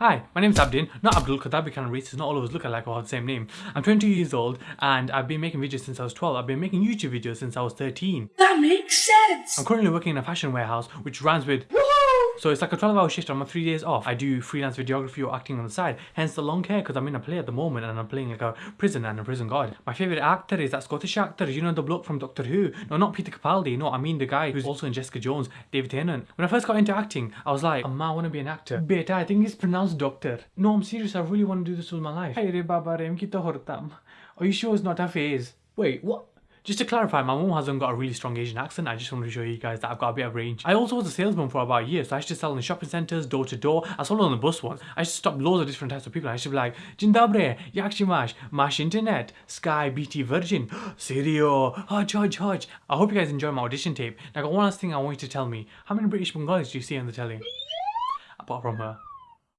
Hi, my name's Abdin, not Abdul, because that'd be kind of racist. Not all of us look alike or have the same name. I'm 22 years old and I've been making videos since I was 12. I've been making YouTube videos since I was 13. That makes sense. I'm currently working in a fashion warehouse which rhymes with so it's like a 12 hour shift. I'm on three days off. I do freelance videography or acting on the side. Hence the long hair because I'm in a play at the moment and I'm playing like a prison and a prison guard. My favourite actor is that Scottish actor. You know the bloke from Doctor Who? No, not Peter Capaldi. No, I mean the guy who's also in Jessica Jones, David Tennant. When I first got into acting, I was like, I want to be an actor. Beta, I think it's pronounced doctor. No, I'm serious. I really want to do this with my life. Are you sure it's not a phase? Wait, what? Just to clarify, my mom hasn't got a really strong Asian accent. I just wanted to show you guys that I've got a bit of range. I also was a salesman for about a year, so I used to sell in shopping centres, door to door. I sold on the bus once. I used to stop loads of different types of people. I used to be like, się masz? Masz internet? Sky, BT, Virgin, Serio, Hodge, Hodge, Hodge. I hope you guys enjoy my audition tape. Now, one last thing I want you to tell me. How many British Bengalis do you see on the telly? Apart from her.